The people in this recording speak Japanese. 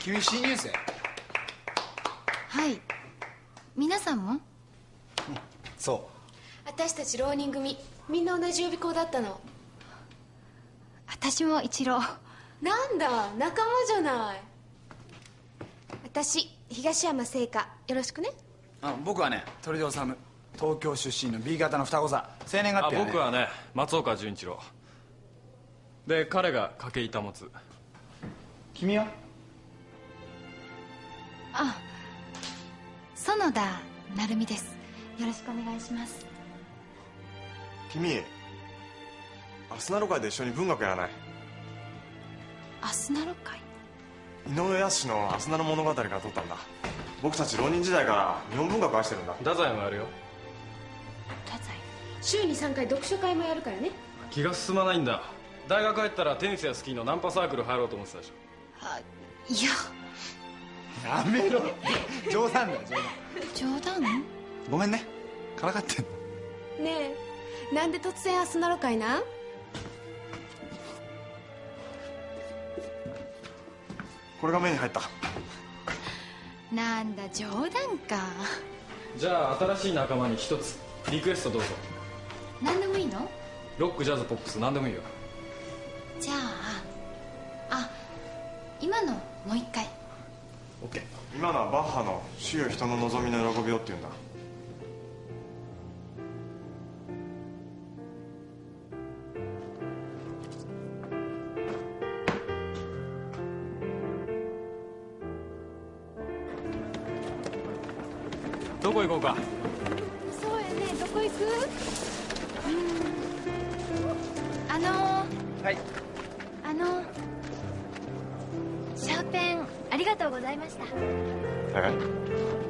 君新入生？はい。皆さんも？そ私たち浪人組。みんな同じ予備校だったの。私も一郎なんだ？仲間じゃない。私東山聖華。よろしくね。あ僕はね鳥戸治東京出身の B 型の双子座。生年月あ日は、ね、僕はね松岡潤一郎。で彼が筧保つ。君は？あ園田成美です。よろしくお願いします。君アスナロ会で一緒に文学やらない？アスナロ会？井上康の「アスナの物語」から撮ったんだ。僕たち浪人時代から日本文学愛してるんだ。太宰もやるよ。太宰。週に3回読書会もやるからね。気が進まないんだ。大学入ったらテニスやスキーのナンパサークル入ろうと思ってたでしょ。あいややめろ。冗談だよ冗談。冗談？ごめんね。からかってんの。ねえ。なんで突然アスナロ会な？んこれが目に入った。なんだ冗談か。じゃあ新しい仲間に一つ。リクエストどうぞ。何でもいいの？ロックジャズポップス何でもいいよ。じゃああ今のもう一回 OK 今のはバッハの「主よ人の望みの喜びを」って言うんだ。どこ行こうか？そうやね。どこ行く？あのはい。あのーりがとうございました。え